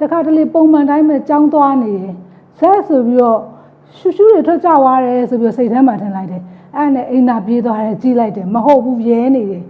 တခါတလေပုံမှန်တိုင်းပဲကြောင်းသွားနေတယ်ဇက်ဆိုပြီးတော့ရှူရှူတွေထွက်ကြသွားတယ်ဆိုပြီးတော့စိတ်ထဲမှာထင်လိုက်တယ်အဲ့ဒါနဲ့အိမ်သာပြေးသွားတယ်ကြီးလိုက်တယ်မဟုတ်ဘူးရဲနေတယ်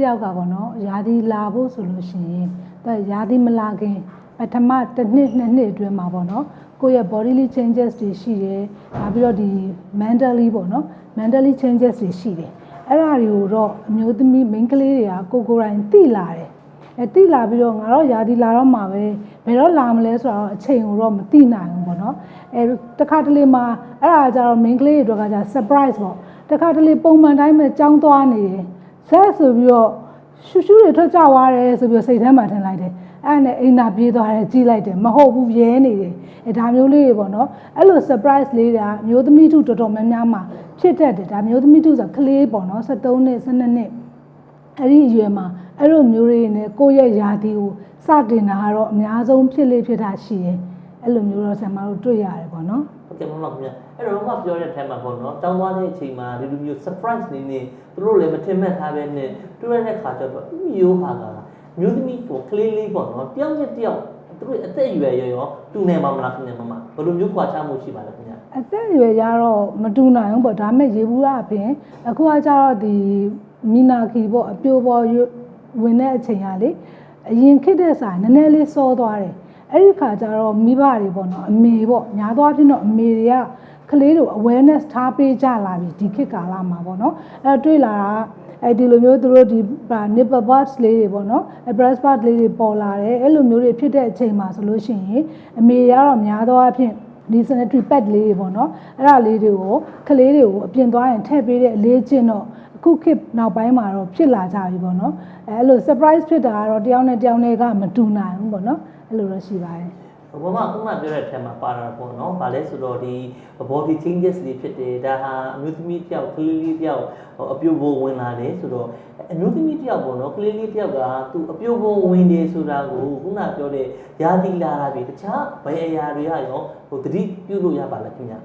မိန်းကလေးတယောက်ကပေါ့နော်ယာဒီလာဖို့ဆိုလို့ရှိရင်ဒါယာဒီမလာခင်ပထမတစ်နှစ်နှစ်နှစ်အတွင်းမှာပေါ့နော်ကိုယ့်ရဲ့ bodily changes တွေရှိတယ်နောက်ပြီးတော့ဒီ mentally ပေါ့နော် mentally changes တွေရှိတယ်အဲ့ဒါတွေကိုတော့အမျိုးသမီးမိန်းကလေးတွေကကိုယ်ကိုယ်တိုင်သိလာတယ်အဲသိလာပြီးတော့ငါတော့ယာဒီလာတော့မှာပဲဘယ်တော့လာမလဲဆိုတော့အချိန်ကိုတော့မသိနိုင်ဘူးပေါ့နော်အဲတခါတလေမှာအဲ့ဒါကြတော့မိန်းကလေးတွေအတွက်ကじゃ surprise ပေါ့တခါတလေပုံမှန်တိုင်းပဲကြောင်းသွားနေတယ် ဇက်ဆိုပြီးတော့ရှူရှူတွေထွက်ကြသွားတယ်ဆိုပြီးတော့စိတ်ထဲမှာထင်လိုက်တယ်အဲ့ဒါနဲ့အိမ်သာပြေးသွားတယ်ကြီးလိုက်တယ်မဟုတ်ဘူးရဲနေတယ်အဲဒါမျိုးလေးတွေပေါ့နော်အဲ့လို surprise လေးတွေကအမျိုးသမီးတို့တော်တော်များများမှာဖြစ်တတ်တယ်ဒါမျိုးသမီးတို့ဆိုကလေးပေါ့နော်73နှစ်12နှစ်အဲ့ဒီအရွယ်မှာအဲ့လိုမျိုးတွေနဲ့ကိုယ့်ရဲ့ယာတီကိုစတင်တာကတော့အများဆုံးဖြစ်လေဖြစ်တာရှိတယ်အဲ့လိုမျိုးတော့ဆရာမတို့တွေ့ရတယ်ပေါ့နော်ဟုတ်ကဲ့မမခင်ဗျ အဲ့တော့မမပြောတဲ့အထက်မှာပေါ့နော်တောင်းသွားတဲ့အချိန်မှာဒီလိုမျိုး surprise နေနေသူတို့လည်းမထင်မှတ်ထားပဲနဲ့တွေ့ရတဲ့ခါကျတော့ဥမျိုးဟာကမျိုးသမီးကိုကလေးလေးပေါ့နော်တယောက်နဲ့တယောက်သူတို့အသက်အရွယ်ရောရောတူနေမှာမလားခင်ဗျမမဘယ်လိုမျိုးခွာချမှုရှိပါလဲခင်ဗျအသက်အရွယ်ကြတော့မတူနိုင်ဘူးပေါ့ဒါပေမဲ့ရေဘူးကအပြင်အခုကကြတော့ဒီမီနာခီပေါ့အပြိုပေါ်ရွဝင်တဲ့အချိန်ကလေအရင်ခစ်တဲ့စာနည်းနည်းလေးစောသွားတယ်အဲ့ဒီခါကျတော့မိဘတွေပေါ့နော်အမေပေါ့ညာသွားဖြစ်တော့အမေတွေက ကလေးတို့ awareness ထားပေးကြလာပြီဒီခေတ်ကာလမှာပေါ့နော်အဲ့တော့တွေ့လာတာကအဲ့ဒီလိုမျိုးသူတို့ဒီ nipple buds လေးတွေပေါ့နော် breast bud လေးတွေပေါ်လာတယ်အဲ့လိုမျိုးတွေဖြစ်တဲ့အချိန်မှာဆိုလို့ရှိရင်အမေတွေကတော့များသောအားဖြင့်ဒီ sanitary pad လေးတွေပေါ့နော်အဲ့ဒါလေးတွေကိုကလေးတွေကိုအပြင်သွားရင်ထည့်ပေးတဲ့အလေးကျင့်တော့အခုခေတ်နောက်ပိုင်းမှာတော့ဖြစ်လာကြပြီပေါ့နော်အဲအဲ့လို surprise ဖြစ်တာကတော့တယောက်နဲ့တယောက်နဲ့ကမတူနိုင်ဘူးပေါ့နော်အဲ့လိုတော့ရှိပါတယ် ဘမခုနပြောတဲ့အထက်မှာပါတာပေါ့နော်။ဗာလဲဆိုတော့ဒီ body changes တွေဖြစ်တယ်။ဒါဟာအမျိုးသမီးတယောက်ကလေးလေးတယောက်အပြိုပေါ်ဝင်လာတယ်ဆိုတော့အမျိုးသမီးတယောက်ပေါ့နော်ကလေးလေးတယောက်ကသူအပြိုပေါ်ဝင်တယ်ဆိုတာကိုခုနပြောတဲ့ယာတိလာတာပြီတခြားဘယ်အရာတွေကရောဟိုတတိပြုလို့ရပါလားခင်ဗျာ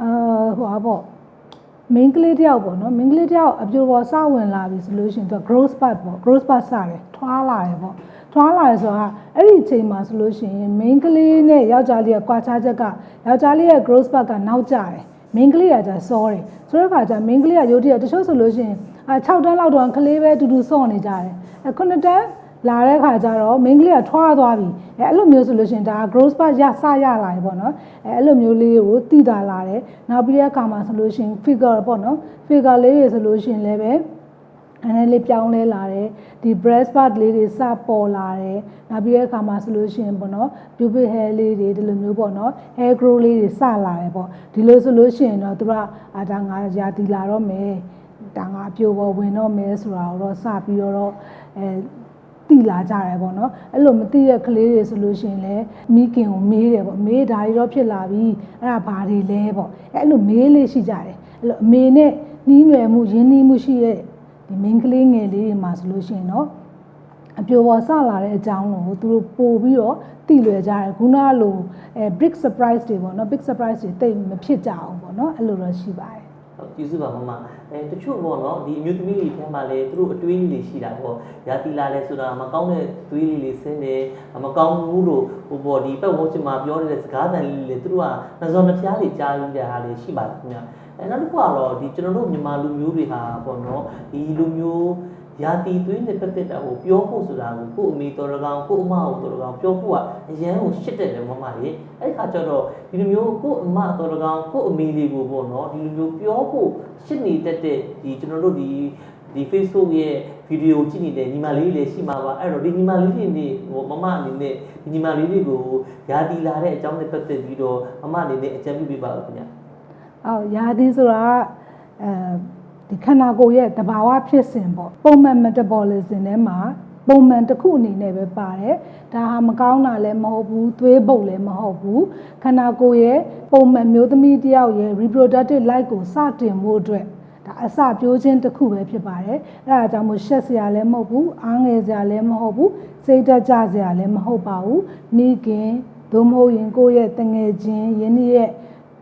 အာဟိုပါပေါ့ main ကလေးတယောက်ပေါ့နော် main ကလေးတယောက်အပြိုပေါ်စဝင်လာပြီဆိုလို့ရှိရင်သူက growth spurt ပေါ့ growth spurt စတယ်ထွားလာတယ်ပေါ့ ထွားလာတယ်ဆိုတာအဲ့ဒီအချိန်မှာဆိုလို့ရှိရင် main ကလေးနဲ့ယောက်ျားလေးကကွာခြားချက်ကယောက်ျားလေးရဲ့ growth spurt ကနောက်ကျတယ် main ကလေးကကြာစောတယ်ဆိုတော့ခါကျ main ကလေးကရုတ်တရက်တချို့ဆိုလို့ရှိရင်အာ6တန်းလောက်တော့ကလေးပဲတူတူစော့နေကြတယ်အဲ9တန်းလာတဲ့ခါကျတော့ main ကလေးကထွားသွားပြီအဲအဲ့လိုမျိုးဆိုလို့ရှိရင်ဒါ growth spurt ရစရလာပြီပေါ့နော်အဲအဲ့လိုမျိုးလေးကိုတည်တာလာတယ်နောက်ပြီးတဲ့အခါမှာဆိုလို့ရှိရင် figure ပေါ့နော် figure လေးတွေဆိုလို့ရှိရင်လည်းပဲ အနေလေးပြောင်းလဲလာတယ်ဒီ breast part လေးတွေစပေါ်လာတယ်နောက်ပြီးတဲ့အခါမှာဆိုလို့ရှိရင်ပေါ့နော် pubic hair လေးတွေဒီလိုမျိုးပေါ့နော် hair grow လေးတွေစလာတယ်ပေါ့ဒီလိုဆိုလို့ရှိရင်တော့သူကအာဒါငါရာတီလာတော့မယ်ဒါငါအပြိုပေါ်ဝင်တော့မယ်ဆိုတာတော့စပြီးတော့အဲတိလာကြတယ်ပေါ့နော်အဲ့လိုမတိတဲ့ကလေးတွေဆိုလို့ရှိရင်လည်းမိခင်ကိုမေးတယ်ပေါ့မေးဒါတွေတော့ဖြစ်လာပြီအဲ့ဒါဘာတွေလဲပေါ့အဲ့လိုမေးလေးရှိကြတယ်အဲ့လိုအမေနဲ့နှီးနွယ်မှုရင်းနှီးမှုရှိတဲ့ ဒီမိန်းကလေးငယ်လေးတွေမှာဆိုလို့ရှိရင်တော့အပြိုပေါ်စလာတဲ့အကြောင်းကိုသူတို့ပို့ပြီးတော့တိလွယ်ကြတယ်ခုနကလိုအဲ big surprise တွေပေါ့နော် big surprise တွေတိတ်မဖြစ်ကြအောင်ပေါ့နော်အဲ့လိုတော့ရှိပါတယ်ဟုတ် ကျေးဇူးပါမမအဲတချို့ပေါ့နော်ဒီအမျိုးသမီးတွေထဲမှာလေသူတို့အတွေးလေးတွေရှိတာပေါ့ယာတိလာလဲဆိုတာမကောင်းတဲ့တွေးလေးလေးဆင်းတယ်မကောင်းဘူးလို့ဟိုပေါ့ဒီပတ်ဝန်းကျင်မှာပြောနေတဲ့စကားသံလေးတွေသူတို့ကနှစောနှဖျားတွေကြားရတဲ့ဟာလေးရှိပါတယ်ခင်ဗျအဲနောက်တစ်ခုကတော့ဒီကျွန်တော်တို့မြန်မာလူမျိုးတွေဟာပေါ့နော်ဒီလူမျိုး ယာတီသွေးနဲ့ပတ်သက်တာကိုပြောဖို့ဆိုတာကိုကို့အမေတော်တကောင်ကို့အမတော်တကောင်ပြောဖို့ကအရန်ကိုရှစ်တယ်လေမမကြီးအဲ့ဒီခါကျတော့ဒီလိုမျိုးကို့အမတော်တကောင်ကို့အမေလေးကိုပေါ့နော်ဒီလိုမျိုးပြောဖို့ရှစ်နေတတ်တဲ့ဒီကျွန်တော်တို့ဒီဒီ Facebook ရဲ့ဗီဒီယိုကြည့်နေတဲ့ညီမလေးတွေလည်းရှိမှာပါအဲ့တော့ဒီညီမလေးတွေနေဟိုမမအနေနဲ့ဒီညီမလေးတွေကိုယာတီလာတဲ့အကြောင်းနဲ့ပတ်သက်ပြီးတော့မမအနေနဲ့အကြံပြုပေးပါဦးခင်ဗျာအော်ယာသီဆိုတာကအဲ ဒီခန္ဓာကိုယ်ရဲ့တဘာဝဖြစ်စဉ်ပေါ့ပုံမှန် metabolism ထဲမှာပုံမှန်တစ်ခုအနေနဲ့ပဲပါတယ်ဒါဟာမကောင်းတာလည်းမဟုတ်ဘူးသွေးပုတ်လည်းမဟုတ်ဘူးခန္ဓာကိုယ်ရဲ့ပုံမှန်မျိုးသမီးတစ်ယောက်ရဲ့ reproductive life ကိုစတင်ဖို့အတွက်ဒါအစပြိုးခြင်းတစ်ခုပဲဖြစ်ပါတယ်အဲ့ဒါကြောင့်မို့ရှက်စရာလည်းမဟုတ်ဘူးအားငယ်စရာလည်းမဟုတ်ဘူးစိတ်တက်ကြစရာလည်းမဟုတ်ပါဘူးမိခင်သို့မဟုတ်ရင်ကိုယ့်ရဲ့တငယ်ချင်းယင်းရဲ့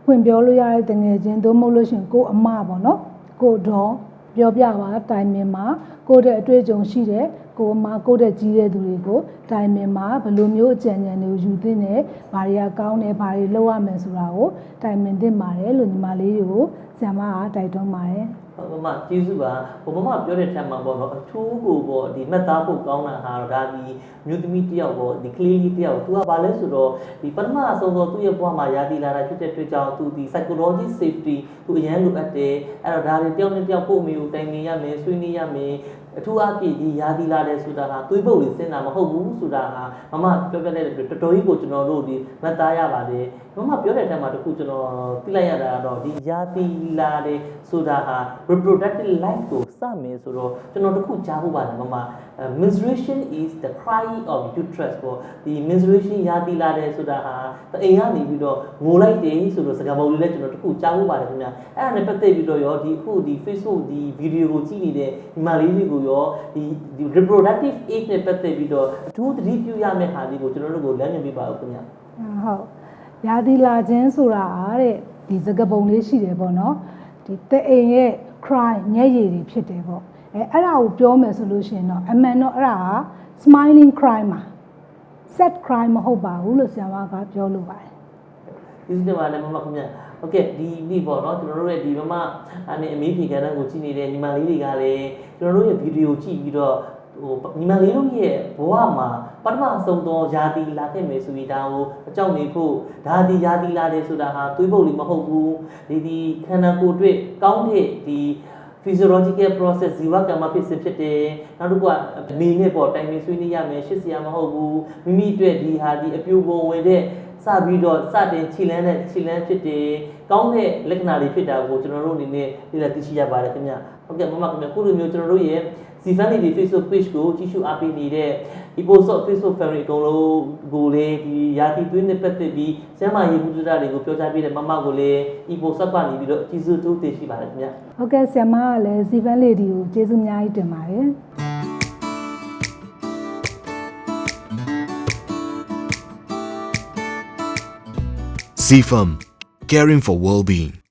ဖွင့်ပြောလို့ရတဲ့တငယ်ချင်းသို့မဟုတ်လို့ရှရင်ကိုယ့်အမပေါ့နော် ကိုယ့်တော့ပြောပြပါတိုင်မင်မှာကိုယ့်တဲ့အတွေ့အကြုံရှိတဲ့ကိုယ်အမကိုယ့်တဲ့ကြီးတဲ့သူတွေကိုတိုင်မင်မှာဘယ်လိုမျိုးအကြံဉာဏ်တွေကိုယူသင့်တယ်ဘာတွေကကောင်းတယ်ဘာတွေလုပ်ရမယ်ဆိုတာကိုတိုင်မင်သင့်ပါတယ်လို့ညီမလေးတွေကိုဆရာမကတိုက်တွန်းပါတယ်ဟုတ် မမကျေးဇူးပါဟိုမမပြောတဲ့ထက်မှာပေါ့နော်အထူးကိုပေါ့ဒီမှတ်သားဖို့ကောင်းတာဟာဒါဒီမြို့သမီးတယောက်ပေါ့ဒီကလေးလေးတယောက်သူကဘာလဲဆိုတော့ဒီပထမအဆုံးတော့သူ့ရဲ့ဘဝမှာရာသီလာတာဖြစ်တဲ့အတွက်ကြောင့်သူဒီ psychology safety သူအရန်လိုအပ်တယ်အဲ့တော့ဒါတွေတယောက်နဲ့တယောက်ပို့မိကိုတိုင်နေရမယ်ဆွေးနွေးရမယ် အထူးအဖြစ်ဒီရာသီလာတယ်ဆိုတာဟာသွေးပုတ်လေးစဉ်းတာမဟုတ်ဘူးဆိုတာဟာမမပြောပြတဲ့အတွက်တော်တော်ကြီးကိုကျွန်တော်တို့ဒီမှတ်သားရပါတယ်မမပြောတဲ့ထက်မှာတခုကျွန်တော်သိလိုက်ရတာကတော့ဒီရာသီလာတယ်ဆိုတာဟာ reproductive life ကိုစမယ်ဆိုတော့ကျွန်တော်တခုကြားဖို့ပါတယ်မမ menstruation is the cry of uterus ပေါ့ဒီ menstruation ရာသီလာတယ်ဆိုတာဟာတအိမ်ကနေပြီးတော့ငိုလိုက်တယ်ဆိုတော့စကားပုံလေးလည်းကျွန်တော်တခုကြားဖို့ပါတယ်ခင်ဗျအဲ့ဒါနဲ့ပတ်သက်ပြီးတော့ရောဒီအခုဒီ Facebook ဒီ video ကိုကြည့်နေတဲ့ဒီမလေးတွေကိုရောဒီဒီ reproductive age နဲ့ပတ်သက်ပြီးတော့အထူးသတိပြုရမယ့်ဟာလေးကိုကျွန်တော်တို့ကိုလမ်းညွှန်ပေးပါဦးခင်ဗျဟုတ်ရာသီလာခြင်းဆိုတာတဲ့ဒီစကားပုံလေးရှိတယ်ပေါ့နော်ဒီတဲ့အိမ်ရဲ့ cry ညက်ရည်တွေဖြစ်တယ်ပေါ့ အဲအဲ့ဒါကိုပြောမယ်ဆိုလို့ရှိရင်တော့အမှန်တော့အဲ့ဒါက smiling cry မှာ sad cry မဟုတ်ပါဘူးလို့ဆရာမကပြောလို့ပါတယ်ဒီစတဲ့မှာလည်းမမခင်ဗျဟုတ်ကဲ့ဒီနေ့ပေါ့နော်ကျွန်တော်တို့ရဲ့ဒီမမအနေအမေးဖြေကဏ္ဍကိုကြည့်နေတဲ့ညီမလေးတွေကလည်းကျွန်တော်တို့ရဲ့ဗီဒီယိုကြည့်ပြီးတော့ဟိုညီမလေးတို့ရဲ့ဘဝမှာပထမဆုံးသောယာတီလာခဲ့မယ်ဆိုပြီးဒါကိုအကြောင်းနေဖို့ဒါဒီယာတီလာတယ်ဆိုတာဟာသွေးပုတ်လေးမဟုတ်ဘူးဒီဒီခန္ဓာကိုယ်အတွက်ကောင်းတဲ့ဒီ physiological process ဇီဝကမ္မဖြစ်စဉ်ဖြစ်တယ်နောက်တစ်ခုကအနေနဲ့ပေါ့တိုင်ပင်ဆွေးနွေးရမယ်ရှစ်စရာမဟုတ်ဘူးမိမိအတွက်ဒီဟာဒီအပြိုပုံဝင်တဲ့ စပြီးတော့စတင်ခြေလန်းတဲ့ခြေလန်းဖြစ်တယ်ကောင်းတဲ့လက္ခဏာတွေဖြစ်တာကိုကျွန်တော်တို့အနေနဲ့လေ့လာသိရှိရပါတယ်ခင်ဗျဟုတ်ကဲ့မမခင်ဗျခုလိုမျိုးကျွန်တော်တို့ရဲ့ Zifan ဒီ Facebook page ကိုကြည့်ရှုအားပေးနေတဲ့ Eposot Facebook family အကုန်လုံးကိုလည်းဒီရာသီသွေးနဲ့ပတ်သက်ပြီးစမ်းမရေးမှုစတာတွေကိုပြောကြားပေးတဲ့မမကိုလည်း Eposot ကနေပြီးတော့အကြီးစုတိုးတင်ရှိပါတယ်ခင်ဗျဟုတ်ကဲ့ဆရာမကလည်းဇီဗန်လေးဒီကိုကျေးဇူးအများကြီးတင်ပါတယ် CFAM, caring for well-being.